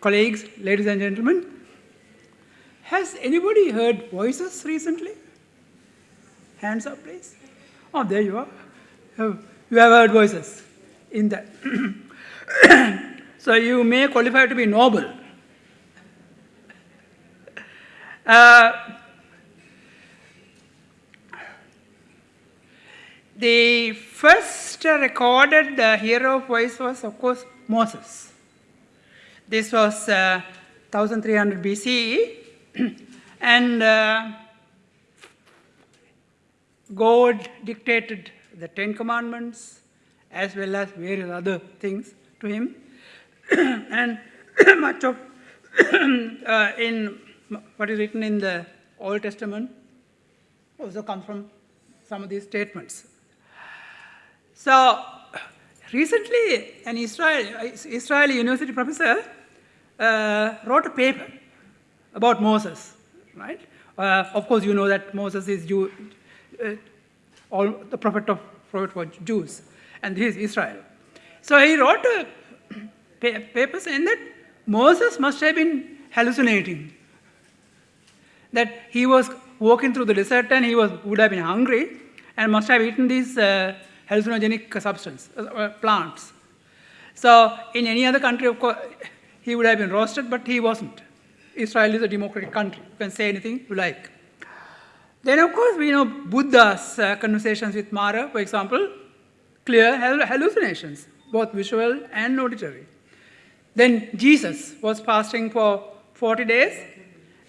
colleagues, ladies and gentlemen, has anybody heard voices recently? Hands up, please. Oh, there you are. You have heard voices in that. so you may qualify to be noble. Uh, the first recorded hero of voice was, of course, Moses. This was uh, 1300 BCE, and uh, God dictated the Ten Commandments as well as various other things to him. and much of uh, in what is written in the Old Testament also comes from some of these statements. So recently, an Israel, Israeli university professor uh, wrote a paper about Moses, right? Uh, of course, you know that Moses is Jew, uh, all the prophet of prophet was Jews, and he is Israel. So he wrote a pa- paper saying that Moses must have been hallucinating, that he was walking through the desert and he was would have been hungry and must have eaten these uh, hallucinogenic substance uh, plants. So in any other country, of course, he would have been roasted, but he wasn't. Israel is a democratic country. You can say anything you like. Then, of course, we know Buddha's uh, conversations with Mara, for example, clear hal- hallucinations, both visual and auditory. Then Jesus was fasting for 40 days,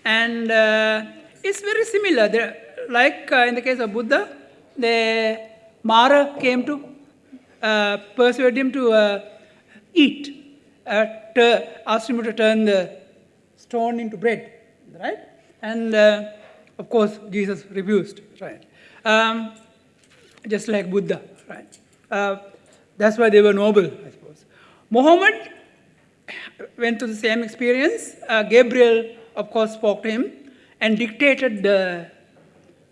and uh, it's very similar. There, like uh, in the case of Buddha, the Mara came to uh, persuade him to uh, eat, uh, asked him to turn the stone into bread, right? And uh, of course, Jesus refused, right? Um, just like Buddha, right? Uh, that's why they were noble, I suppose. Muhammad went through the same experience. Uh, Gabriel, of course, spoke to him and dictated the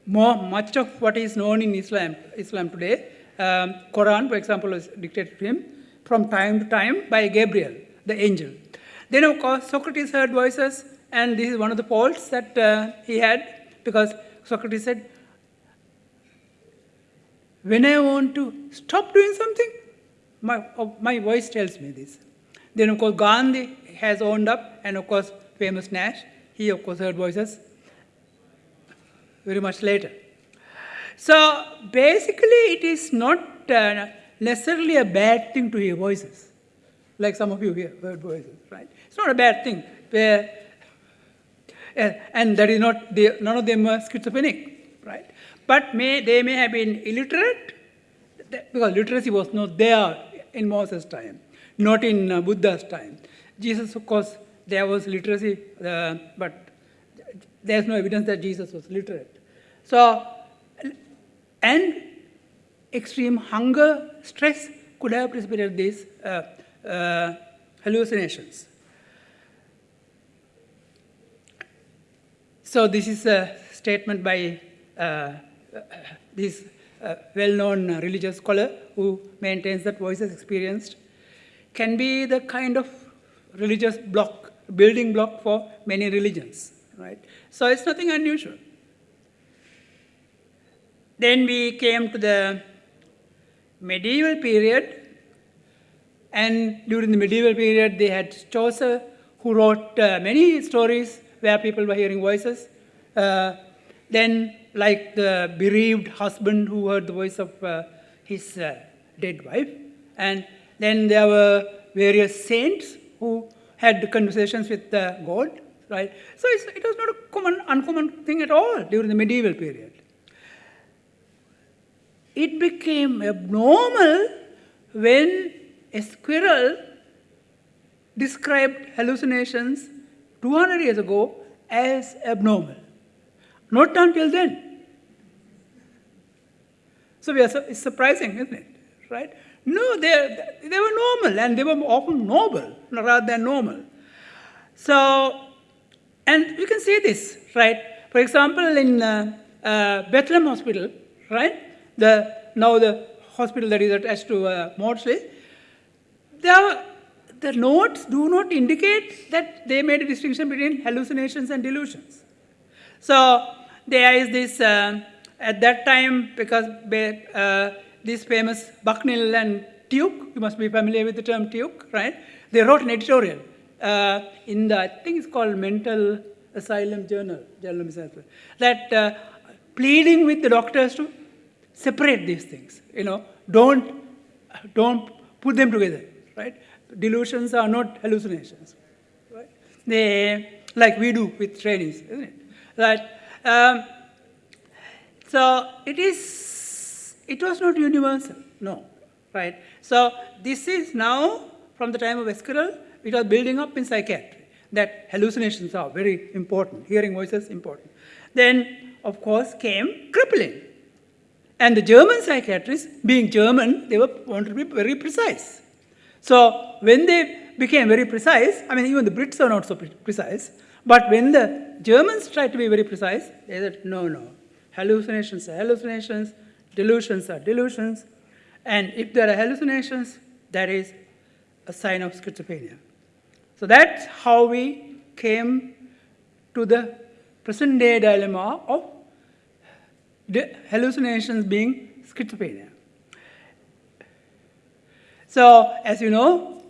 more, much of what is known in Islam, Islam today. Um, Quran, for example, was dictated to him from time to time by Gabriel, the angel. Then, of course, Socrates heard voices, and this is one of the faults that uh, he had because Socrates said, when I want to stop doing something, my, oh, my voice tells me this. Then, of course, Gandhi has owned up, and of course, famous Nash, he, of course, heard voices very much later. So, basically, it is not uh, necessarily a bad thing to hear voices, like some of you hear heard voices, right? It's not a bad thing. Where, and that is not, they, none of them are schizophrenic, right? But may, they may have been illiterate, because literacy was not there in Moses' time, not in uh, Buddha's time. Jesus, of course, there was literacy, uh, but there's no evidence that Jesus was literate. So, and extreme hunger, stress could have precipitated this uh, uh, hallucinations. So, this is a statement by uh, this uh, well-known religious scholar who maintains that voices experienced can be the kind of religious block, building block for many religions, right? So it's nothing unusual. Then we came to the medieval period, and during the medieval period, they had Chaucer, who wrote uh, many stories where people were hearing voices. Uh, then, like the bereaved husband who heard the voice of uh, his uh, dead wife, and then there were various saints who had conversations with uh, God, right? So it was not a common, uncommon thing at all during the medieval period. It became abnormal when Esquirol described hallucinations 200 years ago as abnormal. Not until then. So we are, su- it's surprising, isn't it? Right? No, they, they were normal and they were often noble rather than normal. So, and you can see this, right? For example, in uh, uh, Bethlehem Hospital, right? The, now the hospital that is attached to uh, Maudsley, there, the notes do not indicate that they made a distinction between hallucinations and delusions. So there is this, uh, at that time, because uh, this famous Bucknill and Tuke, you must be familiar with the term Tuke, right? They wrote an editorial uh, in the, I think it's called Mental Asylum Journal, Journal that uh, pleading with the doctors to separate these things, you know, don't, don't put them together, right? Delusions are not hallucinations, right? They, like we do with trainees, isn't it? That, um, so it is, it was not universal, no, right? So this is now, from the time of Esquirol, it was building up in psychiatry, that hallucinations are very important, hearing voices important. Then, of course, came Kraepelin. And the German psychiatrists, being German, they were wanted to be very precise. So when they became very precise, I mean, even the Brits are not so precise, but when the Germans tried to be very precise, they said, no, no, hallucinations are hallucinations, delusions are delusions, and if there are hallucinations, that is a sign of schizophrenia. So that's how we came to the present day dilemma of hallucinations being schizophrenia. So, as you know,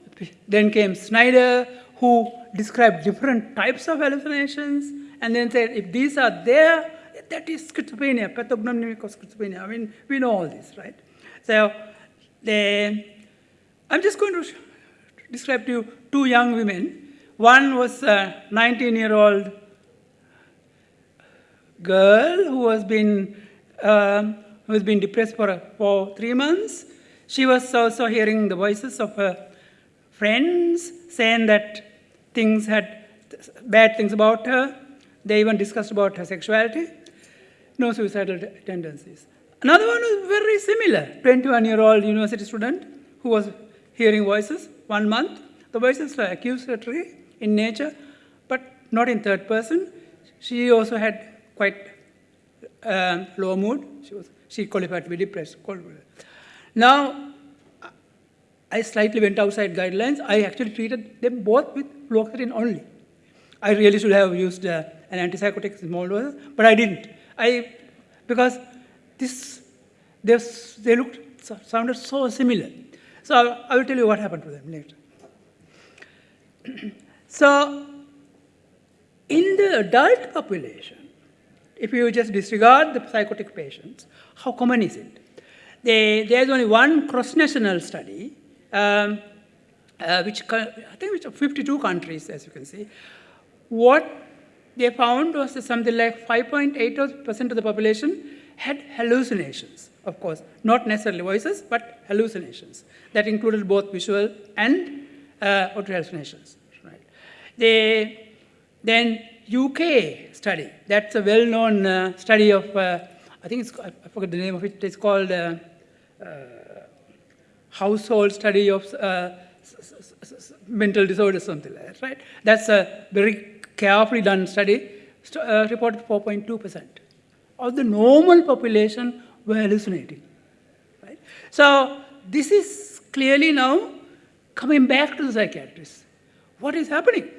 then came Schneider, who described different types of hallucinations, and then said, if these are there, that is schizophrenia, pathognomonic of schizophrenia. I mean, we know all this, right? So, the, I'm just going to describe to you two young women. One was a 19-year-old girl who has been um, who has been depressed for, for three months. She was also hearing the voices of her friends saying that things had bad things about her. They even discussed about her sexuality. No suicidal tendencies. Another one was very similar, 21-year-old university student who was hearing voices one month. The voices were accusatory in nature, but not in third person. She also had quite um, low mood. She, was, she qualified to be depressed. Now, I slightly went outside guidelines. I actually treated them both with fluoxetine only. I really should have used uh, an antipsychotic small doses, but I didn't. I, because this, they, they looked, sounded so similar. So I will tell you what happened to them later. so in the adult population, if you just disregard the psychotic patients, how common is it? They, there's only one cross-national study, um, uh, which I think which 52 countries, as you can see. What they found was something like 5.8% of the population had hallucinations, of course, not necessarily voices, but hallucinations. That included both visual and uh, auditory hallucinations. Right. They, then UK study. That's a well-known uh, study of, uh, I think it's, I forget the name of it, it's called uh Household Study of uh, Mental Disorders, something like that, right? That's a very carefully done study, uh, reported 4.2%. Of the normal population were hallucinating, right? So this is clearly now coming back to the psychiatrists. What is happening?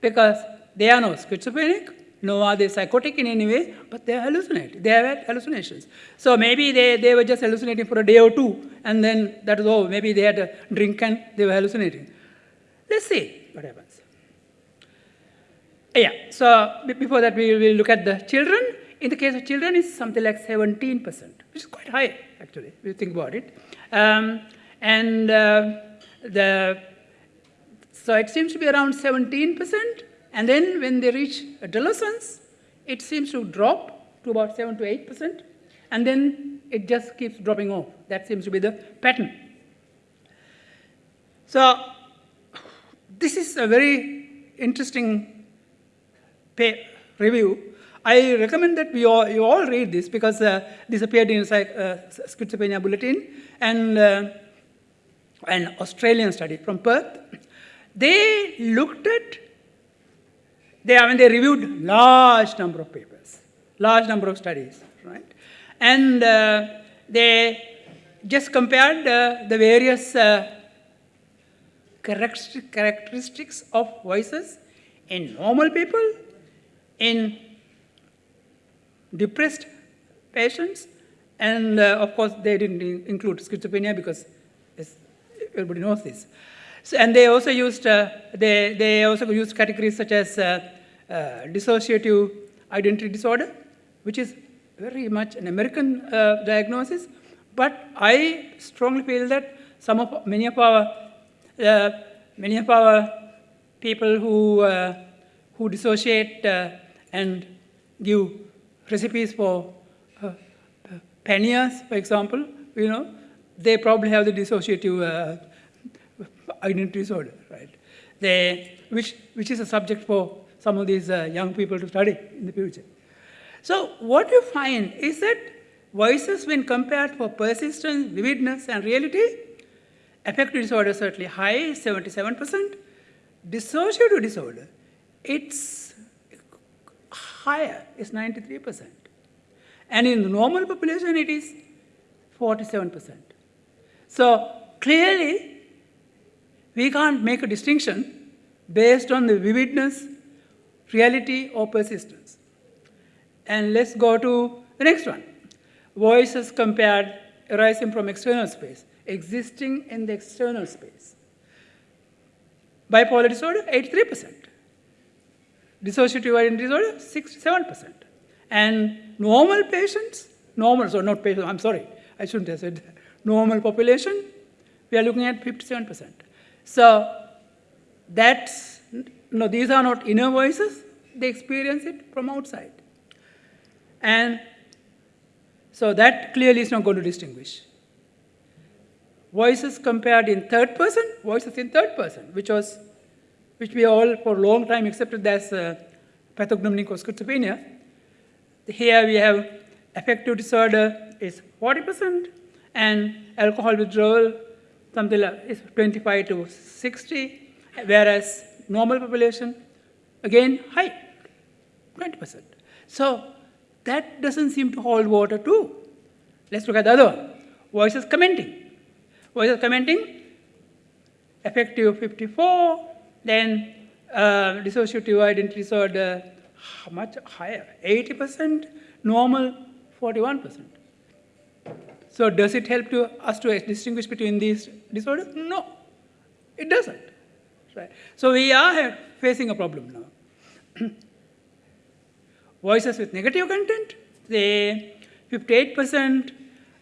because they are not schizophrenic, nor are they psychotic in any way, but they are hallucinating. They have hallucinations. So maybe they, they were just hallucinating for a day or two, and then that was all. Maybe they had a drink and they were hallucinating. Let's see what happens. Yeah, so before that we will look at the children. In the case of children, it's something like 17%, which is quite high, actually, if you think about it. Um, and uh, the so it seems to be around 17%, and then when they reach adolescence, it seems to drop to about 7 to 8%, and then it just keeps dropping off. That seems to be the pattern. So this is a very interesting review. I recommend that we all, you all read this because uh, this appeared in uh, schizophrenia bulletin and uh, an Australian study from Perth. They looked at, they, I mean, they reviewed large number of papers, large number of studies, right? And uh, they just compared uh, the various uh, characteristics of voices in normal people, in depressed patients, and uh, of course they didn't in- include schizophrenia because everybody knows this. So, and they also used uh, they, they also used categories such as uh, dissociative identity disorder, which is very much an American uh, diagnosis. But I strongly feel that some of many of our uh, many of our people who uh, who dissociate uh, and give recipes for uh, uh, panniers, for example, you know, they probably have the dissociative uh, identity disorder, right? They, which, which is a subject for some of these uh, young people to study in the future. So what you find is that voices when compared for persistence, vividness, and reality, affective disorder certainly high, 77%. Dissociative disorder, it's higher, it's 93%. And in the normal population, it is 47%. So clearly, we can't make a distinction based on the vividness, reality, or persistence. And let's go to the next one. Voices compared arising from external space, existing in the external space. Bipolar disorder, 83%. Dissociative identity disorder, 67%. And normal patients, normal, so not patients, I'm sorry, I shouldn't have said that. Normal population, we are looking at 57%. So that's, no, these are not inner voices, they experience it from outside. And so that clearly is not going to distinguish. Voices compared in third person, voices in third person, which was, which we all for a long time accepted as uh, pathognomonic of schizophrenia. Here we have affective disorder is 40%, and alcohol withdrawal something like is 25 to 60, whereas normal population, again, high, 20%. So that doesn't seem to hold water too. Let's look at the other one. Voices commenting. Voices commenting, effective 54, then uh, dissociative identity disorder, much higher? 80%, normal 41%. So does it help to us to distinguish between these disorders? No, it doesn't. Right. So we are facing a problem now. Voices with negative content, they 58%,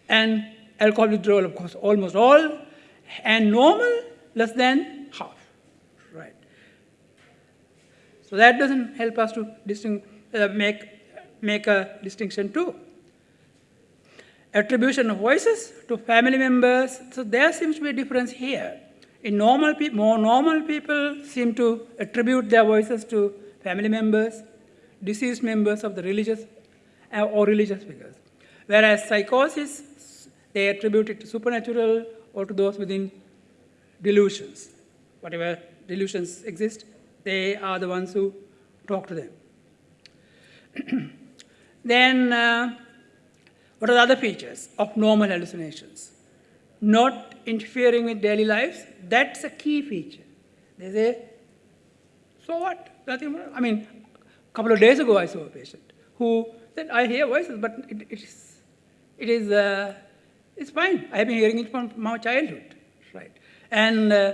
and alcohol withdrawal, of course, almost all, and normal, less than half. Right. So that doesn't help us to uh, make, make a distinction too attribution of voices to family members. So there seems to be a difference here. In normal pe- more normal people seem to attribute their voices to family members, deceased members of the religious uh, or religious figures. Whereas psychosis, they attribute it to supernatural or to those within delusions. Whatever delusions exist, they are the ones who talk to them. then uh, what are the other features of normal hallucinations? Not interfering with daily lives, that's a key feature. They say, so what? Nothing. I mean, a couple of days ago I saw a patient who said, I hear voices, but it, it is, it is uh, it's fine. I have been hearing it from my childhood, right? And uh,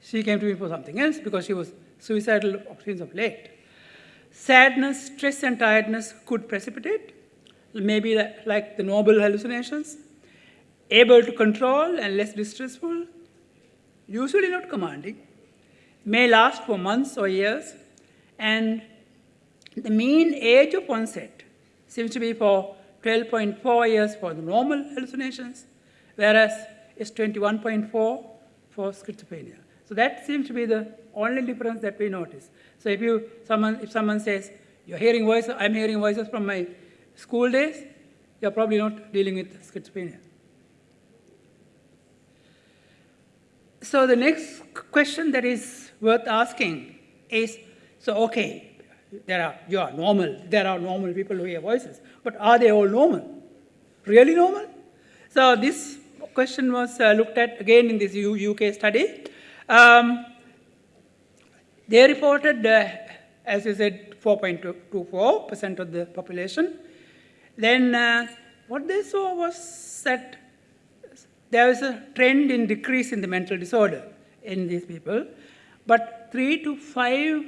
she came to me for something else because she was suicidal since of late. Sadness, stress, and tiredness could precipitate maybe like the noble hallucinations, able to control and less distressful, usually not commanding, may last for months or years, and the mean age of onset seems to be for 12.4 years for the normal hallucinations, whereas it's 21.4 for schizophrenia. So that seems to be the only difference that we notice. So if you someone if someone says you're hearing voices, I'm hearing voices from my school days, you're probably not dealing with schizophrenia. So the next question that is worth asking is, so okay, there are, you are normal, there are normal people who hear voices, but are they all normal? Really normal? So this question was uh, looked at again in this UK study. Um, they reported, uh, as you said, 4.24% of the population. Then uh, what they saw was that there was a trend in decrease in the mental disorder in these people, but three to five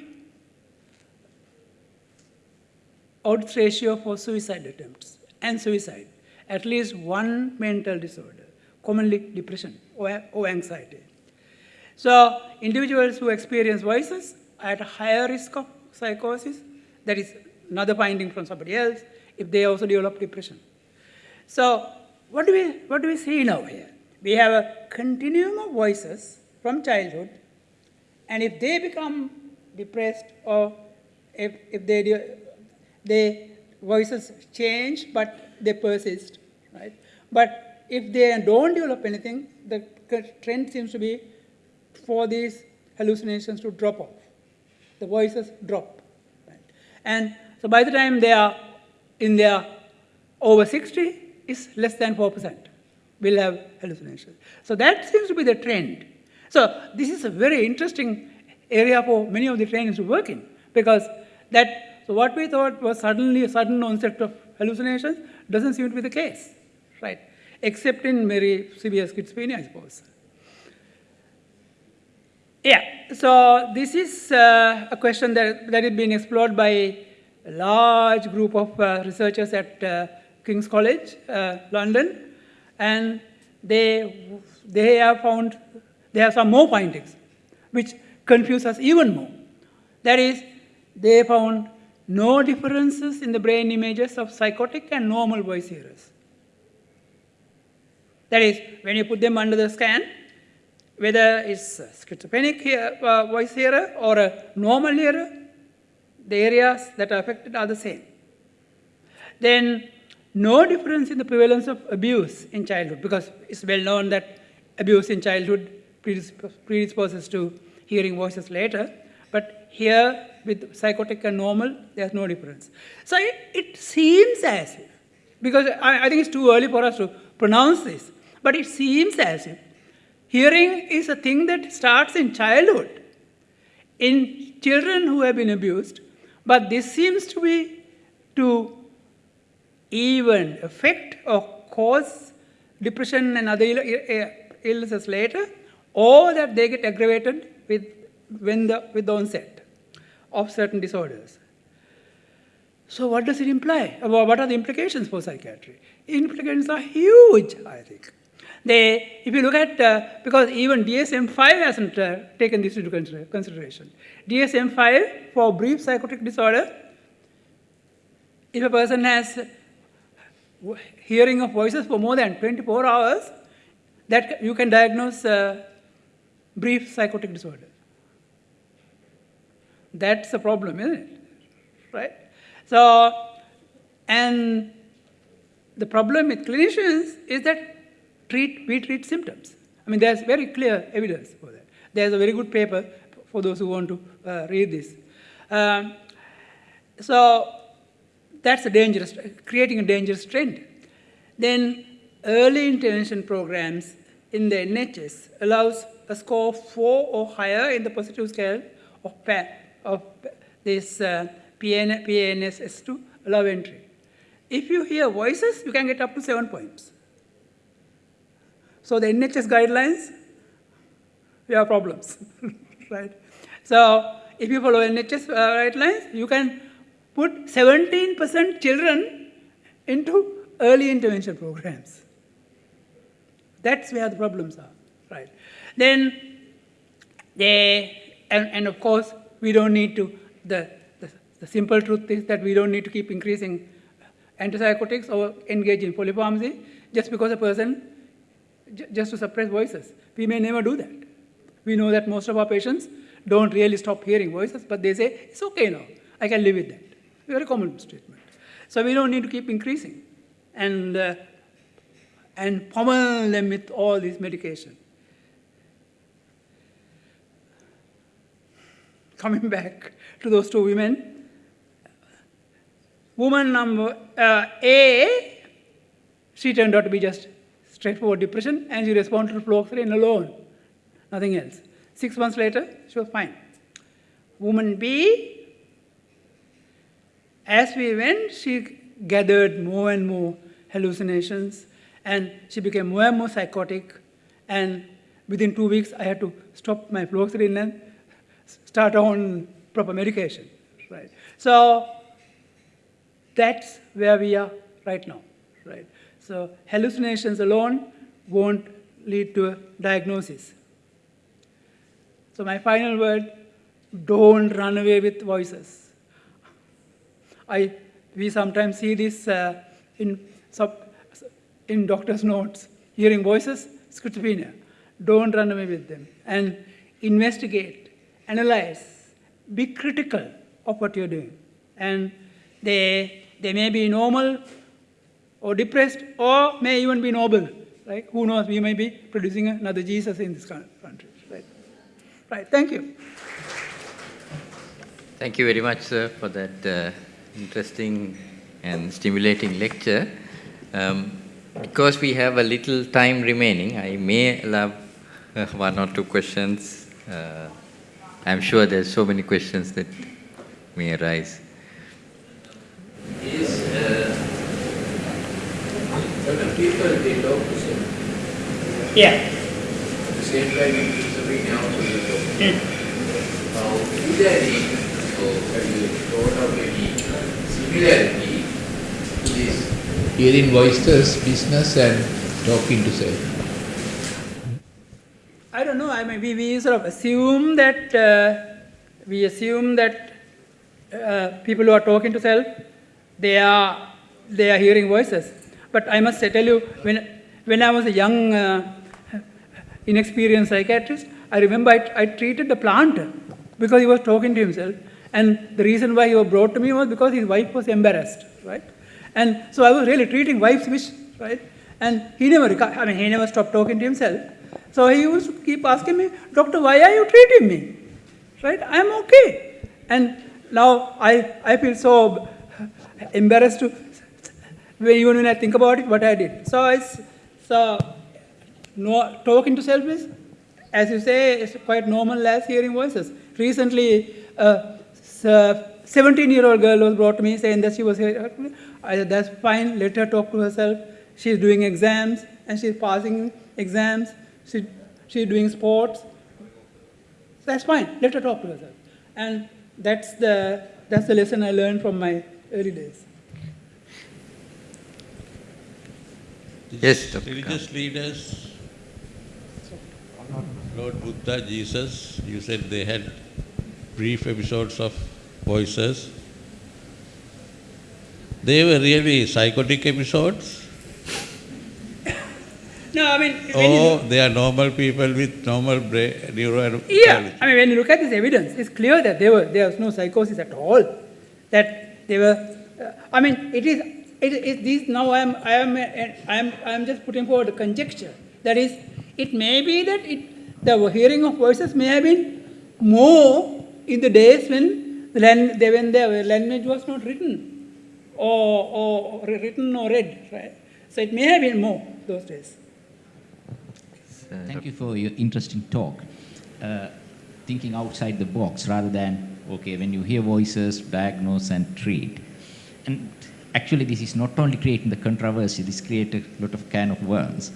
odds ratio for suicide attempts and suicide, at least one mental disorder, commonly depression or, or anxiety. So individuals who experience voices are at a higher risk of psychosis, that is another finding from somebody else, if they also develop depression. So what do we, what do we see now here? We have a continuum of voices from childhood, and if they become depressed or if, if they, they voices change but they persist, right? But if they don't develop anything, the trend seems to be for these hallucinations to drop off. The voices drop. Right? And so by the time they are in their over 60, it's less than 4% will have hallucinations. So that seems to be the trend. So this is a very interesting area for many of the trainings to work in because that, so what we thought was suddenly a sudden onset of hallucinations doesn't seem to be the case, right? Except in very severe schizophrenia, I suppose. Yeah, so this is uh, a question that, that is being explored by a large group of uh, researchers at uh, King's College, uh, London, and they, they have found, they have some more findings, which confuse us even more. That is, they found no differences in the brain images of psychotic and normal voice hearers. That is, when you put them under the scan, whether it's schizophrenic hear, uh, voice hearer or a normal hearer, the areas that are affected are the same. Then no difference in the prevalence of abuse in childhood because it's well known that abuse in childhood predisposes to hearing voices later. But here, with psychotic and normal, there's no difference. So it, it seems as if, because I, I think it's too early for us to pronounce this, but it seems as if hearing is a thing that starts in childhood in children who have been abused, but this seems to be to even affect or cause depression and other Ill illnesses later, or that they get aggravated with, when the, with the onset of certain disorders. So what does it imply? What are the implications for psychiatry? Implications are huge, I think. They, if you look at, uh, because even DSM-5 hasn't uh, taken this into consideration. DSM-5 for brief psychotic disorder, if a person has hearing of voices for more than 24 hours, that you can diagnose uh, brief psychotic disorder. That's a problem, isn't it? Right? So, and the problem with clinicians is that treat, we treat symptoms. I mean, there's very clear evidence for that. There's a very good paper for those who want to uh, read this. Um, so, that's a dangerous, creating a dangerous trend. Then early intervention programs in the NHS allows a score of four or higher in the positive scale of, of this uh, PN, to allow entry. If you hear voices, you can get up to seven points. So the NHS guidelines, we have problems, right? So if you follow NHS uh, guidelines, you can put 17% children into early intervention programs. That's where the problems are, right? Then they, and, and of course, we don't need to, the, the, the simple truth is that we don't need to keep increasing antipsychotics or engage in polypharmacy just because a person, just to suppress voices. We may never do that. We know that most of our patients don't really stop hearing voices, but they say, it's okay now, I can live with that. Very common statement. So we don't need to keep increasing and, uh, and pummel them with all this medication. Coming back to those two women, woman number uh, A, she turned out to be just straightforward depression, and she responded to fluoxetine alone, nothing else. Six months later, she was fine. Woman B, as we went, she gathered more and more hallucinations and she became more and more psychotic. And within two weeks, I had to stop my fluoxetine and start on proper medication. Right. So that's where we are right now. Right. So hallucinations alone won't lead to a diagnosis. So my final word, don't run away with voices. I, we sometimes see this uh, in, sub, in doctor's notes, hearing voices, schizophrenia. Don't run away with them. And investigate, analyze, be critical of what you're doing. And they, they may be normal or depressed or may even be noble. Right? Who knows, we may be producing another Jesus in this country. Right, right. thank you. Thank you very much, sir, for that uh, interesting and stimulating lecture. Um, because we have a little time remaining, I may allow uh, one or two questions. Uh, I'm sure there's so many questions that may arise. Is uh, certain people they talk to same. Yeah. At the same time, in schizophrenia also they talk. Now, is there any, so have you thought of any similarity this hearing voices business and talking to self? I don't know. I mean, we, we sort of assume that uh, we assume that uh, people who are talking to self, they are they are hearing voices. But I must tell you, when when I was a young, uh, inexperienced psychiatrist, I remember I, I treated the plant because he was talking to himself, and the reason why he was brought to me was because his wife was embarrassed, right? And so I was really treating wife's wish, right? And he never, I mean, he never stopped talking to himself. So he used to keep asking me, Doctor, why are you treating me? Right? I'm okay. And now I, I feel so embarrassed to, even when I think about it, what I did. So it's, so no, talking to self is, as you say, it's quite normal as hearing voices. Recently, uh, a 17-year-old uh, girl was brought to me saying that she was here. I said, that's fine, let her talk to herself. She's doing exams and she's passing exams. She, she's doing sports. That's fine, let her talk to herself. And that's the, that's the lesson I learned from my early days. Yes, Dr. Religious leaders, Lord Buddha, Jesus, you said they had brief episodes of voices. They were really psychotic episodes, No, I mean, Oh, they are normal people with normal brain, neuro. Yeah, I mean, when you look at this evidence, it's clear that there, were, there was no psychosis at all. That they were, uh, I mean, it is. It is these, now I am, I am, I am, I am just putting forward a conjecture. That is, it may be that it, the hearing of voices may have been more in the days when the, lan- they, when the language was not written or, or, or written or read, right? So it may have been more those days. Thank you for your interesting talk. Uh, thinking outside the box rather than, okay, when you hear voices, diagnose and treat. And actually, this is not only creating the controversy, this creates a lot of can of worms.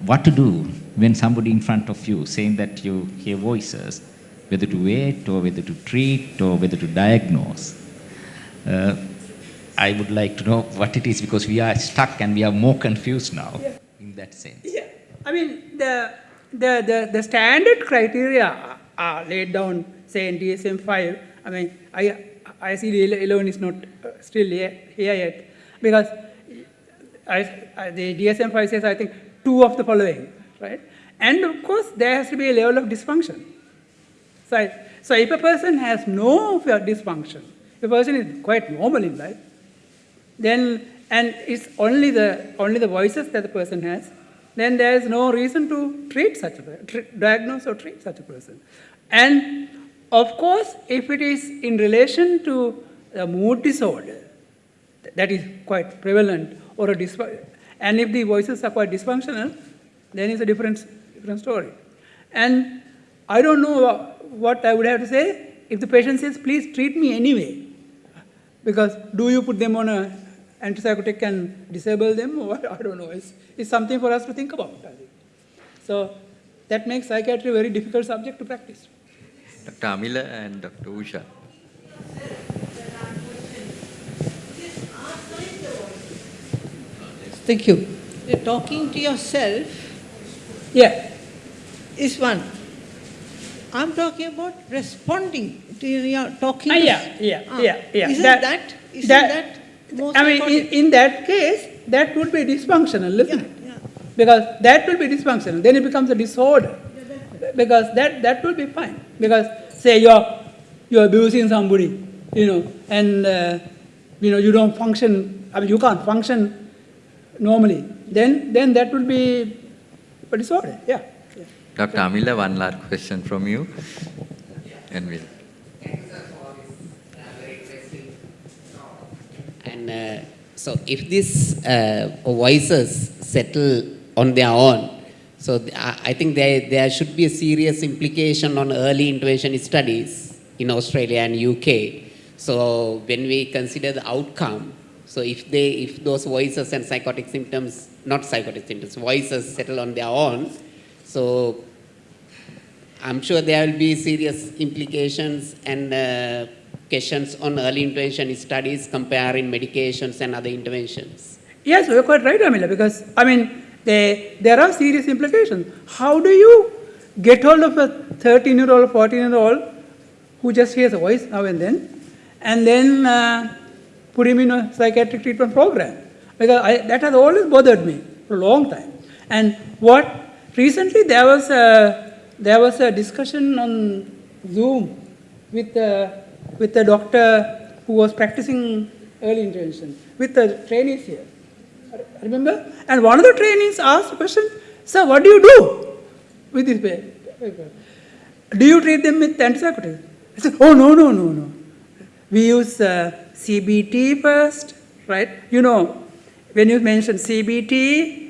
What to do when somebody in front of you saying that you hear voices, whether to wait or whether to treat or whether to diagnose? Uh, I would like to know what it is because we are stuck and we are more confused now Yeah. in that sense. Yeah, I mean, the, the, the, the standard criteria are- laid down, say, in DSM 5. I mean, I, ICD-11 is not uh, still here, here yet, because I, I, the DSM 5 says, I think, two of the following, right? And of course, there has to be a level of dysfunction. So, so if a person has no dysfunction, if a person is quite normal in life, then and it's only the only the voices that the person has then there is no reason to treat such a diagnose or treat such a person. And of course if it is in relation to a mood disorder that is quite prevalent or a and if the voices are quite dysfunctional then it's a different different story. And I don't know what I would have to say if the patient says, please treat me anyway. Because do you put them on a antipsychotic and disable them or? I don't know. It's, it's something for us to think about, I think. So that makes psychiatry a very difficult subject to practice. Dr. Amila and Dr. Usha. Thank you. You're talking to yourself Yeah, is one. I'm talking about responding to your talking. Ah, yeah, yeah, Ah, yeah, yeah. Isn't That- that, isn't that- that more I mean, in, in that case, that would be dysfunctional, isn't Yeah, it? yeah. Because that will be dysfunctional, then it becomes a disorder. Because that, that will be fine. Because say you're, you're abusing somebody, you know, and, uh, you know, you don't function, I mean, you can't function normally, then, then that will be a disorder, yeah. Dr. Amila, one last question from you. And we'll. And uh, so, if these uh, voices settle on their own, so I I think there, there should be a serious implication on early intervention studies in Australia and UK. So, when we consider the outcome, so if they, if those voices and psychotic symptoms, not psychotic symptoms, voices settle on their own, so I'm sure there will be serious implications and uh, questions on early intervention studies comparing medications and other interventions. Yes, you're quite right, Amila, because, I mean, they, there are serious implications. How do you get hold of a 13 year old, 14 year old who just hears a voice now and then, and then uh, put him in a psychiatric treatment program? Because I, that has always bothered me for a long time. And what recently there was a, there was a discussion on Zoom with with a doctor who was practicing early intervention with the trainees here. Remember? And one of the trainees asked the question, Sir, what do you do with this people? Do you treat them with antipsychotics? I said, Oh, no, no, no, no. We use uh, CBT first, right? You know, when you mention CBT,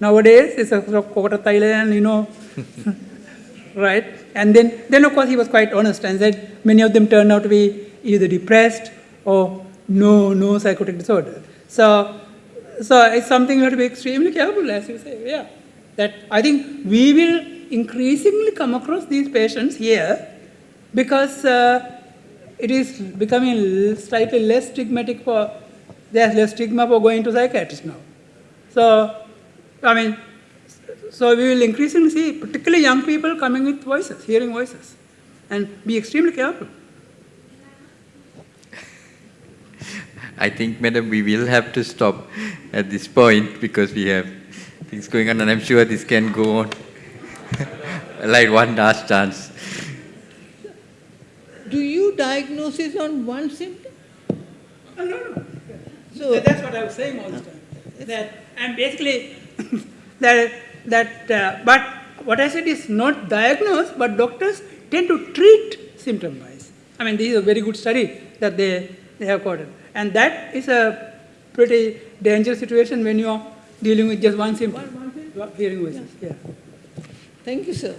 nowadays it's a Kokota, Thailand, you know, right? And then, then of course he was quite honest and said many of them turned out to be either depressed or no, no psychotic disorder. So, so it's something you have to be extremely careful, as you say, yeah. That I think we will increasingly come across these patients here because uh, it is becoming slightly less stigmatic for, there's less stigma for going to psychiatrists now. So, I mean, so we will increasingly see, particularly young people coming with voices, hearing voices, and be extremely careful. I think, madam, we will have to stop at this point because we have things going on, and I'm sure this can go on. like one last chance. Do you diagnose it on one symptom? Oh, no, no, no. So- So that's what I was saying all the time. That and basically that that uh, but what I said is not diagnose, but doctors tend to treat symptom wise. I mean, this is a very good study that they, they have quoted. And that is a pretty dangerous situation when you are dealing with just one symptom. Hearing voices, yeah. Thank you, sir.